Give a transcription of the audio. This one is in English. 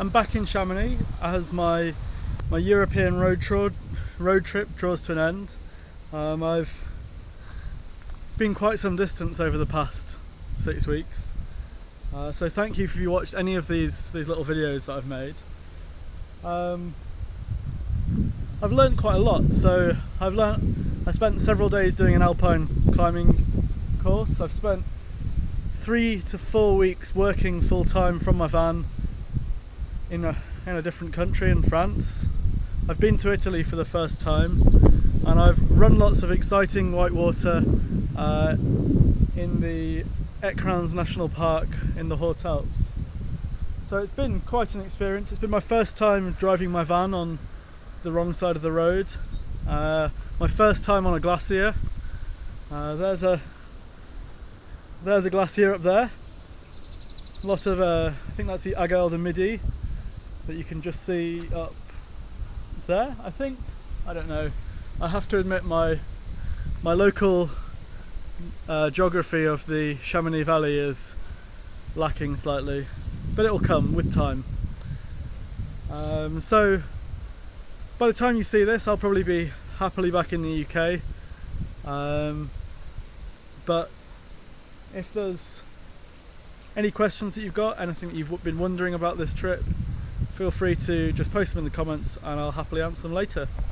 I'm back in Chamonix as my my European road, road trip draws to an end. Um, I've been quite some distance over the past six weeks. Uh, so thank you if you watched any of these these little videos that I've made. Um, I've learned quite a lot. So I've learned. I spent several days doing an alpine climbing course. I've spent three to four weeks working full time from my van in a in a different country in France. I've been to Italy for the first time, and I've run lots of exciting whitewater uh, in the Écrins National Park in the Haute Alps. So it's been quite an experience. It's been my first time driving my van on the wrong side of the road. Uh, my first time on a glacier. Uh, there's a there's a glacier up there. A lot of uh, I think that's the Aiguille du Midi that you can just see up there. I think I don't know. I have to admit my my local uh, geography of the Chamonix Valley is lacking slightly, but it will come with time. Um, so by the time you see this, I'll probably be happily back in the UK. Um, but if there's any questions that you've got, anything that you've been wondering about this trip, feel free to just post them in the comments and I'll happily answer them later.